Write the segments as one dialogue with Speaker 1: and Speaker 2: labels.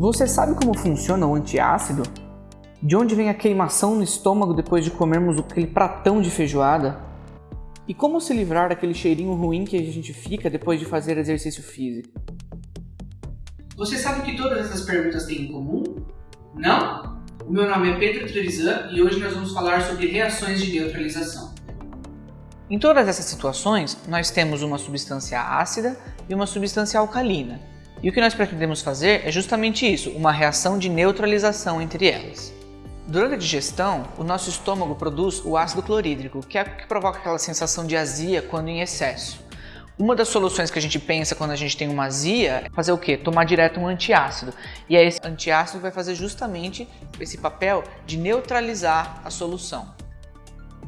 Speaker 1: Você sabe como funciona o antiácido? De onde vem a queimação no estômago depois de comermos aquele pratão de feijoada? E como se livrar daquele cheirinho ruim que a gente fica depois de fazer exercício físico?
Speaker 2: Você sabe que todas essas perguntas têm em comum? Não? O meu nome é Pedro Trevisan e hoje nós vamos falar sobre reações de neutralização.
Speaker 1: Em todas essas situações, nós temos uma substância ácida e uma substância alcalina. E o que nós pretendemos fazer é justamente isso, uma reação de neutralização entre elas. Durante a digestão, o nosso estômago produz o ácido clorídrico, que é o que provoca aquela sensação de azia quando em excesso. Uma das soluções que a gente pensa quando a gente tem uma azia é fazer o quê? Tomar direto um antiácido. E é esse antiácido vai fazer justamente esse papel de neutralizar a solução.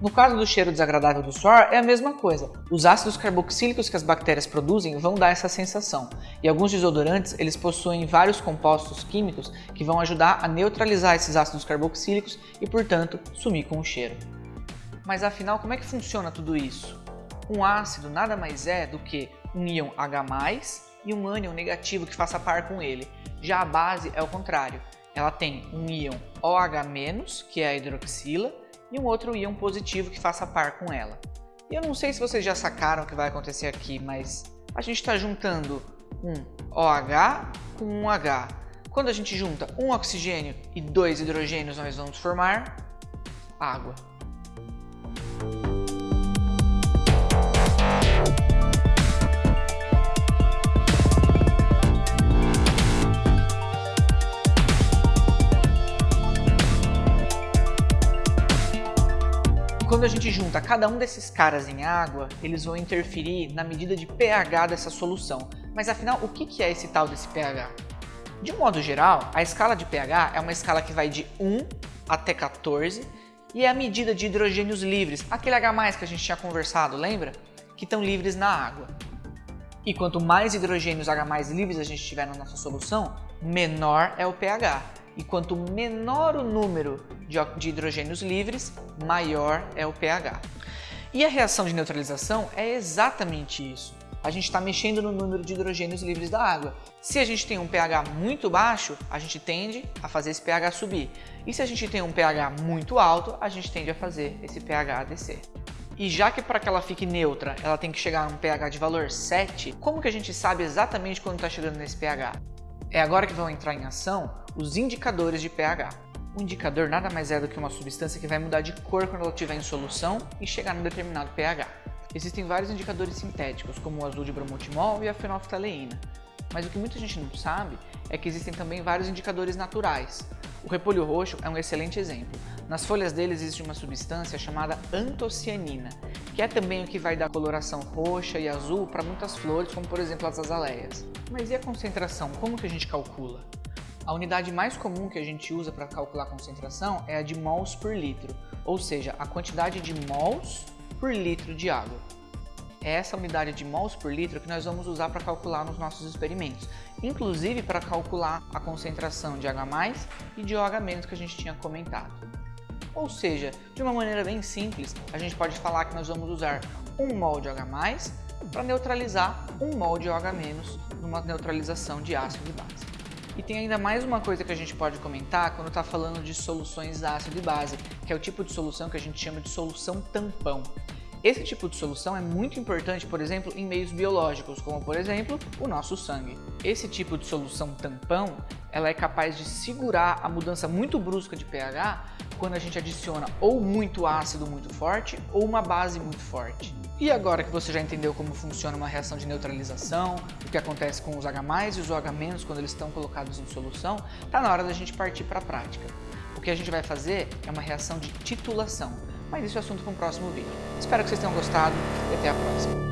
Speaker 1: No caso do cheiro desagradável do suor, é a mesma coisa. Os ácidos carboxílicos que as bactérias produzem vão dar essa sensação. E alguns desodorantes, eles possuem vários compostos químicos que vão ajudar a neutralizar esses ácidos carboxílicos e, portanto, sumir com o cheiro. Mas afinal, como é que funciona tudo isso? Um ácido nada mais é do que um íon H+, e um ânion negativo que faça par com ele. Já a base é o contrário. Ela tem um íon OH-, que é a hidroxila, e um outro íon positivo que faça par com ela. E eu não sei se vocês já sacaram o que vai acontecer aqui, mas a gente está juntando um OH com um H. Quando a gente junta um oxigênio e dois hidrogênios, nós vamos formar água. Quando a gente junta cada um desses caras em água, eles vão interferir na medida de pH dessa solução. Mas afinal, o que é esse tal desse pH? De um modo geral, a escala de pH é uma escala que vai de 1 até 14 e é a medida de hidrogênios livres, aquele H+, que a gente tinha conversado, lembra? Que estão livres na água. E quanto mais hidrogênios H+, livres a gente tiver na nossa solução, menor é o pH. E quanto menor o número de hidrogênios livres, maior é o pH. E a reação de neutralização é exatamente isso. A gente está mexendo no número de hidrogênios livres da água. Se a gente tem um pH muito baixo, a gente tende a fazer esse pH subir. E se a gente tem um pH muito alto, a gente tende a fazer esse pH descer. E já que para que ela fique neutra, ela tem que chegar a um pH de valor 7, como que a gente sabe exatamente quando está chegando nesse pH? É agora que vão entrar em ação os indicadores de pH. O indicador nada mais é do que uma substância que vai mudar de cor quando ela estiver em solução e chegar num determinado pH. Existem vários indicadores sintéticos, como o azul de bromotimol e a fenolftaleína. Mas o que muita gente não sabe é que existem também vários indicadores naturais. O repolho roxo é um excelente exemplo. Nas folhas dele existe uma substância chamada antocianina, que é também o que vai dar coloração roxa e azul para muitas flores, como por exemplo as azaleias. Mas e a concentração? Como que a gente calcula? A unidade mais comum que a gente usa para calcular a concentração é a de mols por litro, ou seja, a quantidade de mols por litro de água. É essa unidade de mols por litro que nós vamos usar para calcular nos nossos experimentos, inclusive para calcular a concentração de H+, e de OH- que a gente tinha comentado. Ou seja, de uma maneira bem simples, a gente pode falar que nós vamos usar 1 mol de H+, para neutralizar 1 mol de OH- numa neutralização de ácido e base. E tem ainda mais uma coisa que a gente pode comentar quando está falando de soluções ácido e base, que é o tipo de solução que a gente chama de solução tampão. Esse tipo de solução é muito importante, por exemplo, em meios biológicos, como por exemplo, o nosso sangue. Esse tipo de solução tampão, ela é capaz de segurar a mudança muito brusca de pH quando a gente adiciona ou muito ácido muito forte ou uma base muito forte. E agora que você já entendeu como funciona uma reação de neutralização, o que acontece com os H+, e os OH- quando eles estão colocados em solução, está na hora da gente partir para a prática. O que a gente vai fazer é uma reação de titulação, mas isso é assunto para um próximo vídeo. Espero que vocês tenham gostado e até a próxima.